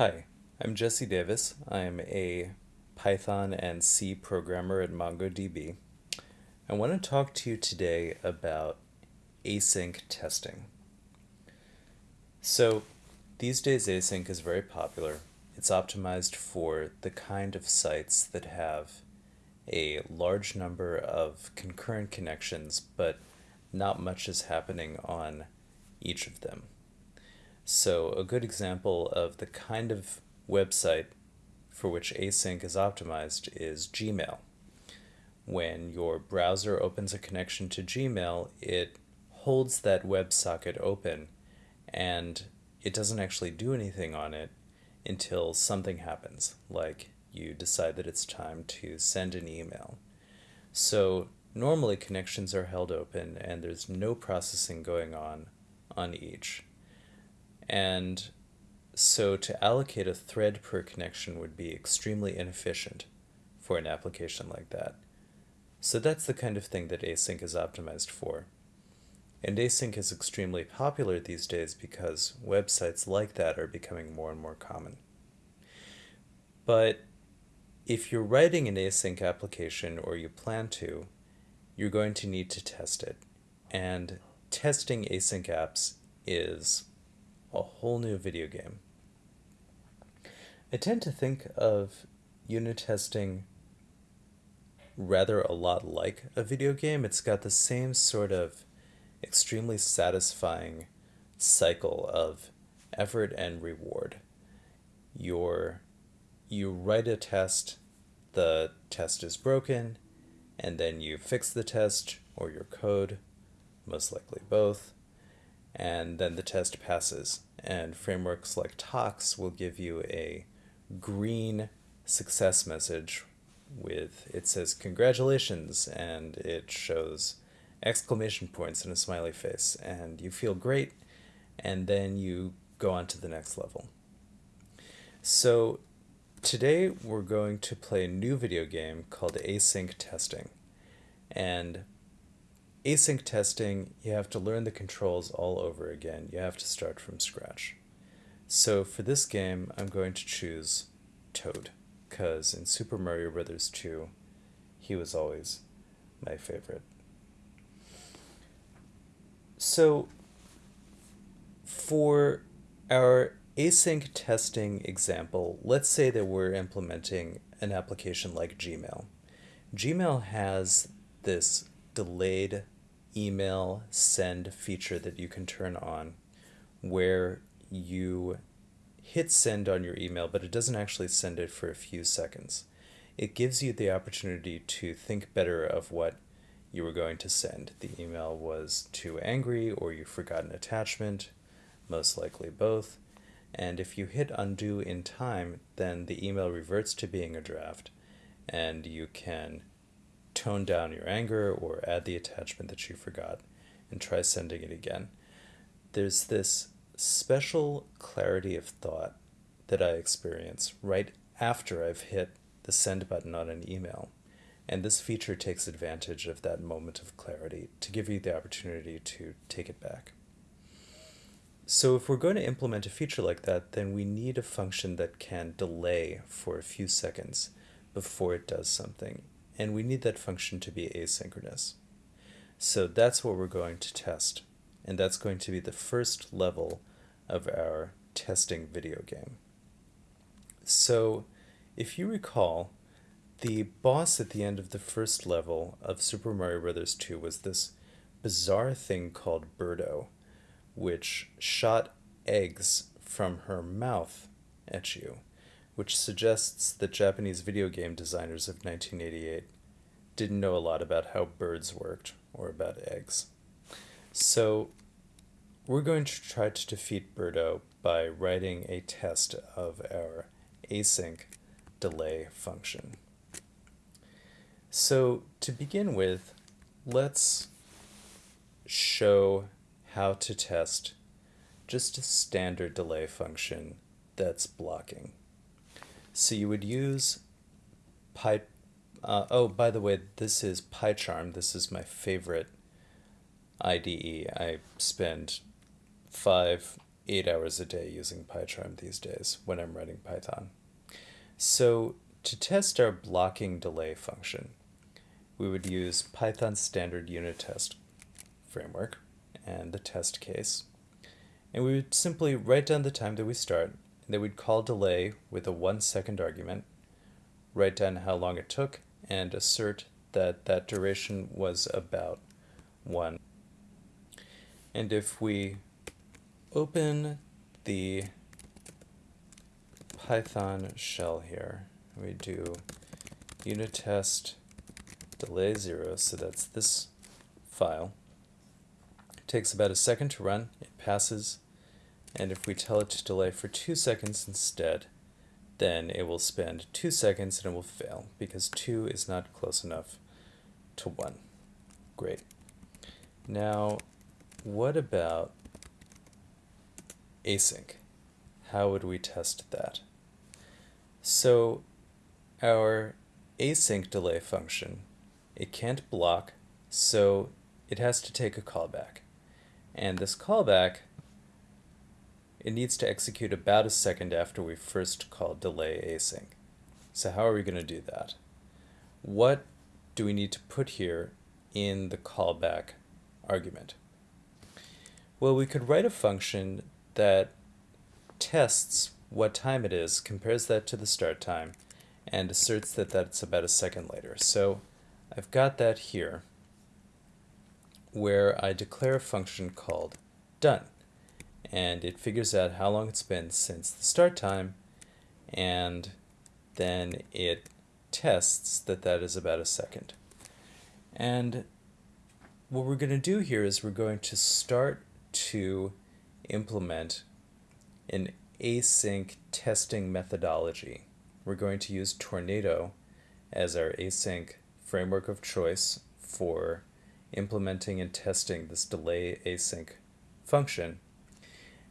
Hi, I'm Jesse Davis. I'm a Python and C programmer at MongoDB. I want to talk to you today about async testing. So, these days async is very popular. It's optimized for the kind of sites that have a large number of concurrent connections, but not much is happening on each of them. So a good example of the kind of website for which async is optimized is Gmail. When your browser opens a connection to Gmail, it holds that WebSocket open and it doesn't actually do anything on it until something happens, like you decide that it's time to send an email. So normally connections are held open and there's no processing going on on each. And so to allocate a thread per connection would be extremely inefficient for an application like that. So that's the kind of thing that async is optimized for. And async is extremely popular these days because websites like that are becoming more and more common. But if you're writing an async application or you plan to, you're going to need to test it. And testing async apps is a whole new video game. I tend to think of unit testing rather a lot like a video game. It's got the same sort of extremely satisfying cycle of effort and reward. You're, you write a test, the test is broken, and then you fix the test or your code, most likely both, and then the test passes. And frameworks like Tox will give you a green success message with it says congratulations and it shows exclamation points and a smiley face and you feel great and then you go on to the next level. So today we're going to play a new video game called Async Testing. And async testing, you have to learn the controls all over again. You have to start from scratch. So for this game, I'm going to choose Toad, because in Super Mario Bros. 2, he was always my favorite. So for our async testing example, let's say that we're implementing an application like Gmail. Gmail has this delayed email send feature that you can turn on where you hit send on your email, but it doesn't actually send it for a few seconds. It gives you the opportunity to think better of what you were going to send. The email was too angry or you forgot an attachment, most likely both. And if you hit undo in time, then the email reverts to being a draft and you can tone down your anger or add the attachment that you forgot and try sending it again. There's this special clarity of thought that I experience right after I've hit the send button on an email. And this feature takes advantage of that moment of clarity to give you the opportunity to take it back. So if we're going to implement a feature like that, then we need a function that can delay for a few seconds before it does something and we need that function to be asynchronous. So that's what we're going to test, and that's going to be the first level of our testing video game. So if you recall, the boss at the end of the first level of Super Mario Bros. 2 was this bizarre thing called Birdo, which shot eggs from her mouth at you which suggests that Japanese video game designers of 1988 didn't know a lot about how birds worked or about eggs. So we're going to try to defeat Birdo by writing a test of our async delay function. So to begin with, let's show how to test just a standard delay function that's blocking. So you would use Py, uh, oh, by the way, this is PyCharm. This is my favorite IDE. I spend five eight hours a day using PyCharm these days when I'm writing Python. So to test our blocking delay function, we would use Python standard unit test framework and the test case. And we would simply write down the time that we start, then we'd call delay with a one second argument, write down how long it took, and assert that that duration was about one. And if we open the Python shell here, we do unit test delay zero, so that's this file. It takes about a second to run, it passes, and if we tell it to delay for two seconds instead, then it will spend two seconds and it will fail because two is not close enough to one. Great. Now, what about async? How would we test that? So our async delay function, it can't block, so it has to take a callback. And this callback it needs to execute about a second after we first call delay async. So how are we going to do that? What do we need to put here in the callback argument? Well, we could write a function that tests what time it is, compares that to the start time, and asserts that that's about a second later. So I've got that here, where I declare a function called done and it figures out how long it's been since the start time and then it tests that that is about a second. And what we're going to do here is we're going to start to implement an async testing methodology. We're going to use Tornado as our async framework of choice for implementing and testing this delay async function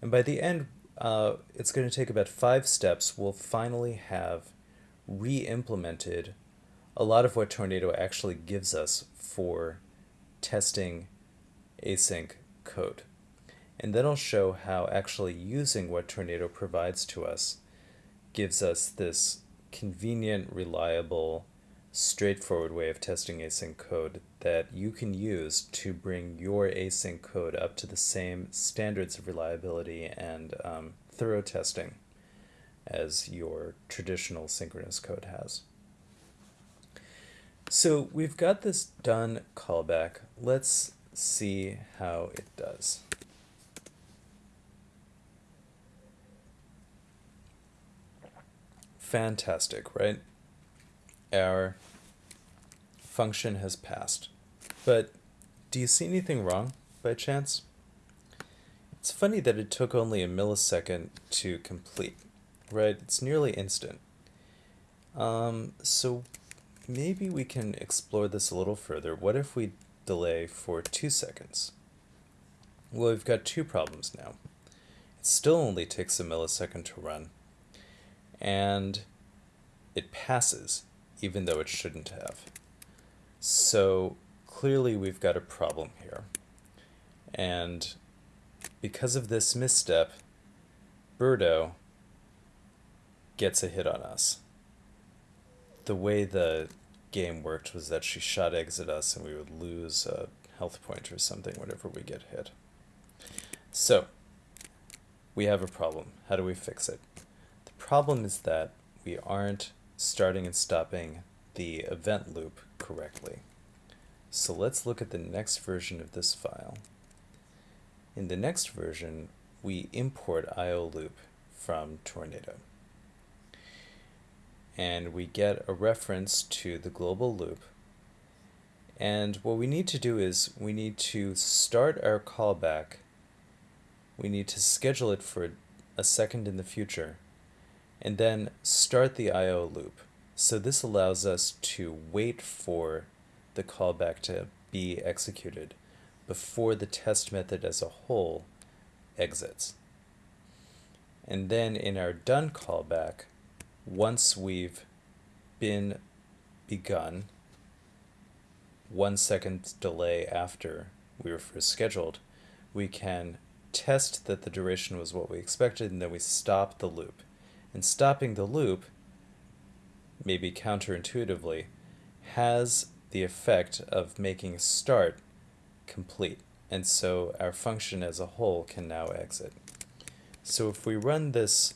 and by the end, uh, it's going to take about five steps. We'll finally have re-implemented a lot of what Tornado actually gives us for testing async code. And then I'll show how actually using what Tornado provides to us gives us this convenient, reliable, straightforward way of testing async code that you can use to bring your async code up to the same standards of reliability and um, thorough testing as your traditional synchronous code has. So we've got this done callback. Let's see how it does. Fantastic, right? Our function has passed. But do you see anything wrong by chance? It's funny that it took only a millisecond to complete, right? It's nearly instant. Um, so maybe we can explore this a little further. What if we delay for two seconds? Well, we've got two problems now. It still only takes a millisecond to run, and it passes, even though it shouldn't have. So clearly we've got a problem here. And because of this misstep, Birdo gets a hit on us. The way the game worked was that she shot eggs at us and we would lose a health point or something whenever we get hit. So, we have a problem. How do we fix it? The problem is that we aren't starting and stopping the event loop correctly. So let's look at the next version of this file. In the next version, we import IO loop from Tornado. And we get a reference to the global loop. And what we need to do is we need to start our callback. We need to schedule it for a second in the future and then start the IO loop. So this allows us to wait for the callback to be executed before the test method as a whole exits. And then in our done callback, once we've been begun, one second delay after we were first scheduled, we can test that the duration was what we expected, and then we stop the loop. And stopping the loop, maybe counterintuitively, has the effect of making start complete. And so our function as a whole can now exit. So if we run this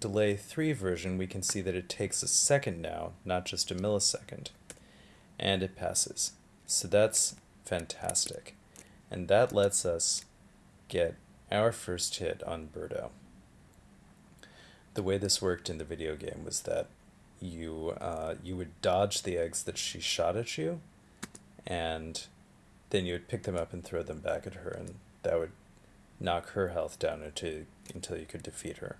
delay 3 version, we can see that it takes a second now, not just a millisecond. And it passes. So that's fantastic. And that lets us get our first hit on Birdo. The way this worked in the video game was that you uh, you would dodge the eggs that she shot at you, and then you would pick them up and throw them back at her, and that would knock her health down until until you could defeat her.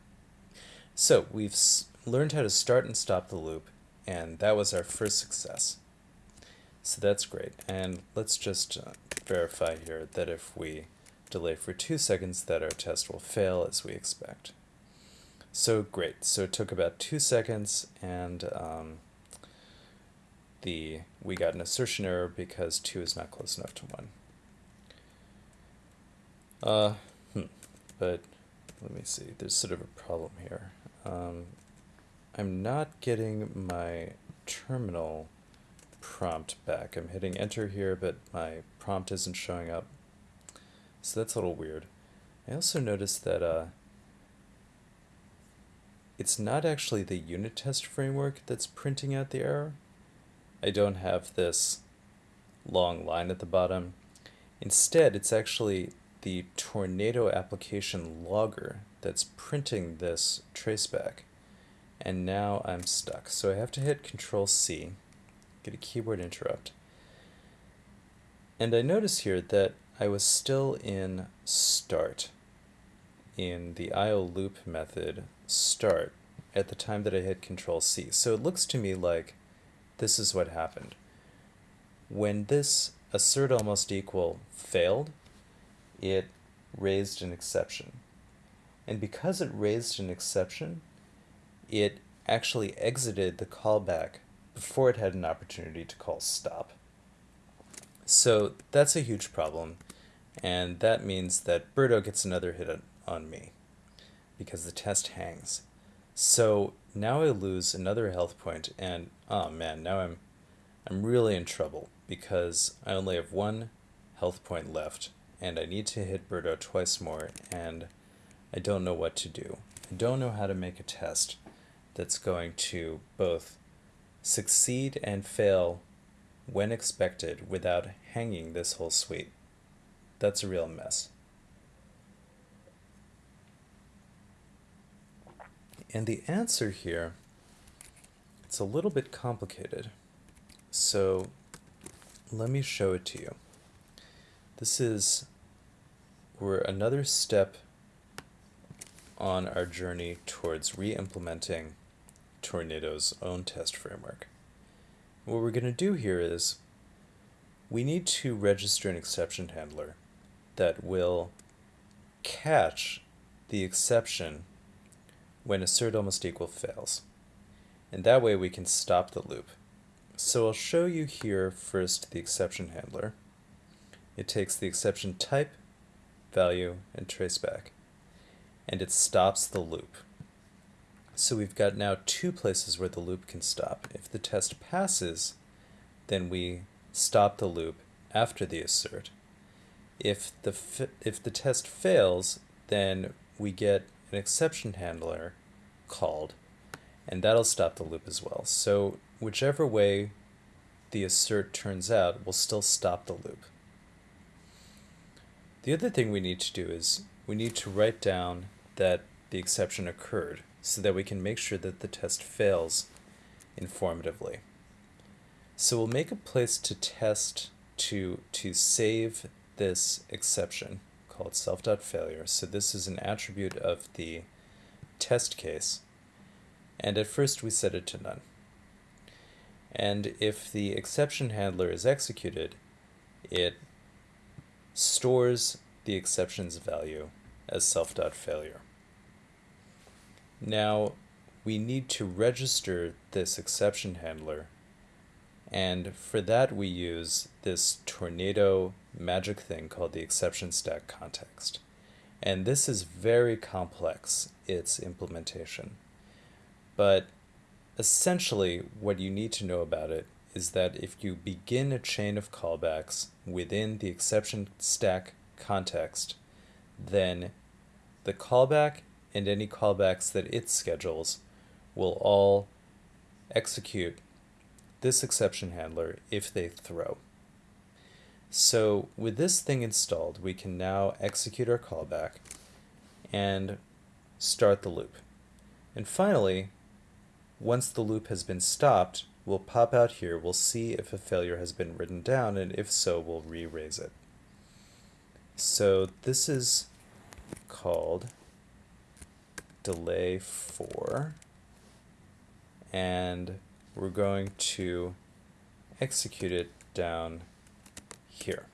So we've learned how to start and stop the loop, and that was our first success. So that's great. And let's just uh, verify here that if we delay for two seconds that our test will fail as we expect. So great. So it took about two seconds and um, the we got an assertion error because two is not close enough to one. Uh, hmm. But let me see. There's sort of a problem here. Um, I'm not getting my terminal prompt back. I'm hitting enter here, but my prompt isn't showing up. So that's a little weird. I also noticed that uh, it's not actually the unit test framework that's printing out the error. I don't have this long line at the bottom. Instead, it's actually the Tornado application logger that's printing this traceback. And now I'm stuck. So I have to hit Control C, get a keyboard interrupt. And I notice here that I was still in start in the IO loop method start at the time that I hit Control C. So it looks to me like this is what happened. When this assert almost equal failed, it raised an exception. And because it raised an exception, it actually exited the callback before it had an opportunity to call stop. So that's a huge problem, and that means that Birdo gets another hit on, me because the test hangs. So now I lose another health point, and oh man, now I'm I'm really in trouble because I only have one health point left, and I need to hit Birdo twice more, and I don't know what to do. I don't know how to make a test that's going to both succeed and fail when expected without hanging this whole suite. That's a real mess. And the answer here, it's a little bit complicated. So let me show it to you. This is, we're another step on our journey towards re-implementing Tornado's own test framework. What we're going to do here is we need to register an exception handler that will catch the exception when assert almost equal fails. And that way we can stop the loop. So I'll show you here first the exception handler. It takes the exception type, value, and traceback. And it stops the loop. So we've got now two places where the loop can stop. If the test passes, then we stop the loop after the assert. If the, if the test fails, then we get an exception handler called, and that'll stop the loop as well. So whichever way the assert turns out will still stop the loop. The other thing we need to do is we need to write down that the exception occurred so that we can make sure that the test fails informatively. So we'll make a place to test to, to save this exception called self.failure. So this is an attribute of the test case. And at first we set it to none. And if the exception handler is executed, it stores the exception's value as self.failure. Now, we need to register this exception handler, and for that we use this tornado magic thing called the exception stack context. And this is very complex, its implementation. But essentially, what you need to know about it is that if you begin a chain of callbacks within the exception stack context, then the callback and any callbacks that it schedules will all execute this exception handler if they throw. So with this thing installed, we can now execute our callback and start the loop. And finally, once the loop has been stopped, we'll pop out here, we'll see if a failure has been written down, and if so, we'll re-raise it. So this is called delay for, and we're going to execute it down here.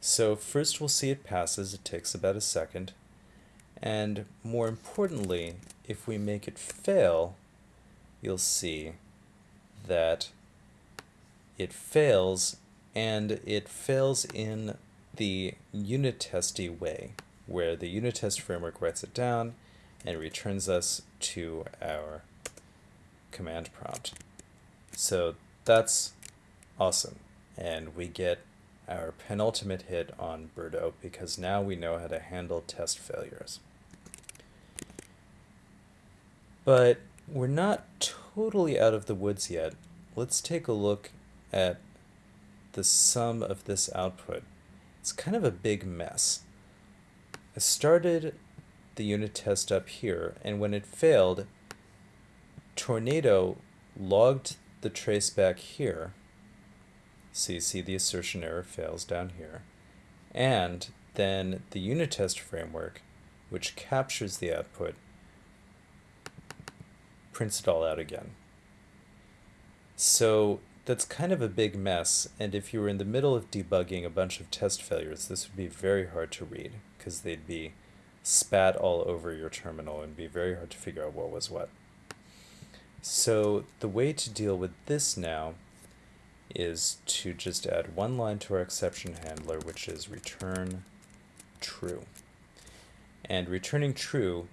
So first we'll see it passes, it takes about a second, and more importantly, if we make it fail, you'll see that it fails, and it fails in the unit testy way, where the unit test framework writes it down and returns us to our command prompt. So that's awesome. And we get our penultimate hit on Birdo because now we know how to handle test failures. But we're not totally out of the woods yet. Let's take a look at the sum of this output. It's kind of a big mess. I started the unit test up here, and when it failed, Tornado logged the trace back here. So you see the assertion error fails down here. And then the unit test framework, which captures the output, prints it all out again. So that's kind of a big mess, and if you were in the middle of debugging a bunch of test failures, this would be very hard to read, because they'd be spat all over your terminal and be very hard to figure out what was what. So the way to deal with this now is to just add one line to our exception handler, which is return true. And returning true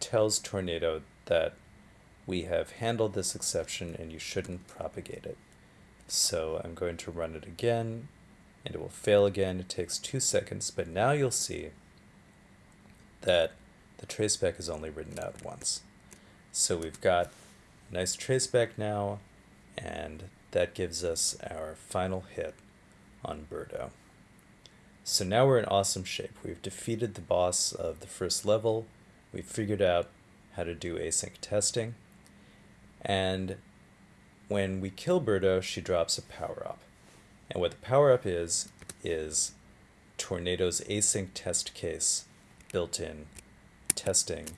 tells Tornado that we have handled this exception and you shouldn't propagate it. So I'm going to run it again and it will fail again. It takes two seconds, but now you'll see that the traceback is only written out once. So we've got nice traceback now, and that gives us our final hit on Birdo. So now we're in awesome shape. We've defeated the boss of the first level, we've figured out how to do async testing, and when we kill Birdo, she drops a power-up. And what the power-up is, is Tornado's async test case built-in testing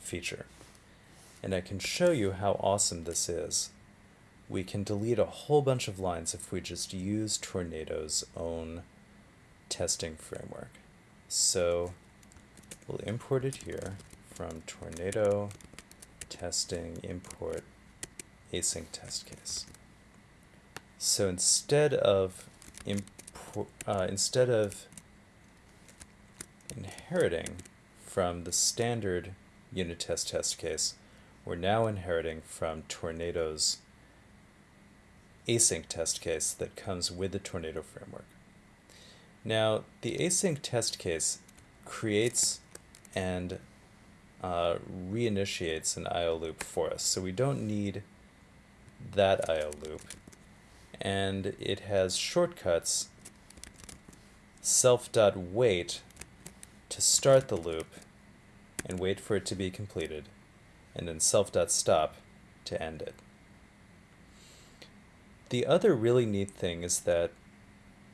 feature. And I can show you how awesome this is. We can delete a whole bunch of lines if we just use Tornado's own testing framework. So we'll import it here from Tornado testing import async test case. So instead of import, uh, instead of inheriting from the standard unit test test case, we're now inheriting from Tornado's async test case that comes with the Tornado framework. Now, the async test case creates and uh, reinitiates an IO loop for us, so we don't need that IO loop. And it has shortcuts self.wait to start the loop and wait for it to be completed, and then self.stop to end it. The other really neat thing is that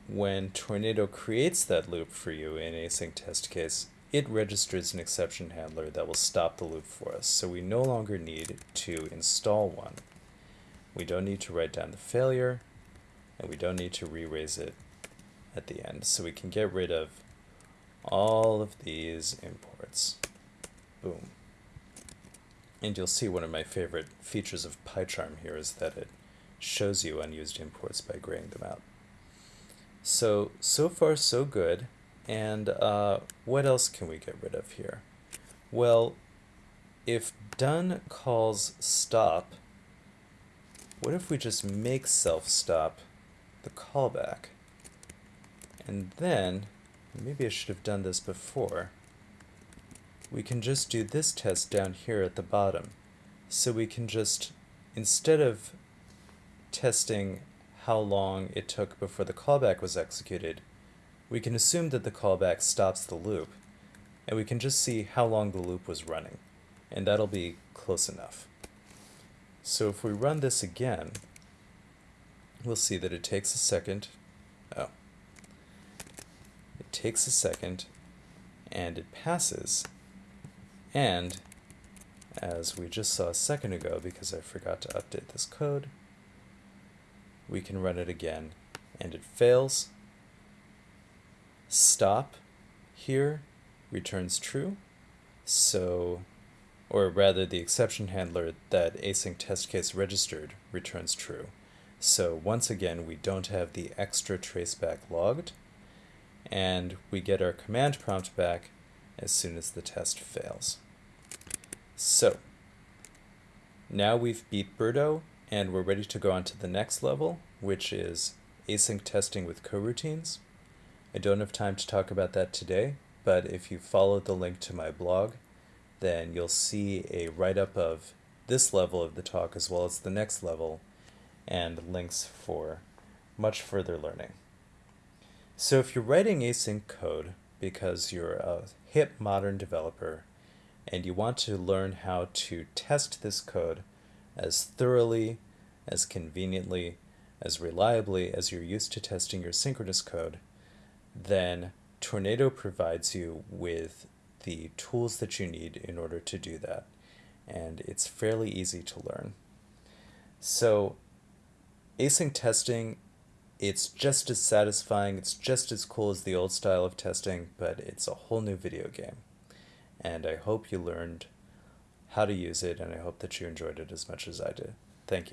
when Tornado creates that loop for you in async test case, it registers an exception handler that will stop the loop for us. So we no longer need to install one. We don't need to write down the failure, and we don't need to re-raise it at the end. So we can get rid of all of these imports. Boom. And you'll see one of my favorite features of PyCharm here is that it shows you unused imports by graying them out. So, so far so good. And uh, what else can we get rid of here? Well, if done calls stop, what if we just make self stop the callback? And then, maybe I should have done this before, we can just do this test down here at the bottom. So we can just, instead of testing how long it took before the callback was executed, we can assume that the callback stops the loop, and we can just see how long the loop was running, and that'll be close enough. So if we run this again, we'll see that it takes a second. Oh. It takes a second, and it passes. And, as we just saw a second ago, because I forgot to update this code, we can run it again, and it fails, stop here returns true. So, or rather the exception handler that async test case registered returns true. So once again, we don't have the extra traceback logged, and we get our command prompt back as soon as the test fails. So, now we've beat Birdo, and we're ready to go on to the next level, which is async testing with coroutines. I don't have time to talk about that today, but if you follow the link to my blog, then you'll see a write-up of this level of the talk as well as the next level and links for much further learning. So if you're writing async code because you're a hip modern developer and you want to learn how to test this code as thoroughly, as conveniently, as reliably as you're used to testing your synchronous code, then Tornado provides you with the tools that you need in order to do that. And it's fairly easy to learn. So async testing, it's just as satisfying, it's just as cool as the old style of testing, but it's a whole new video game. And I hope you learned how to use it, and I hope that you enjoyed it as much as I did.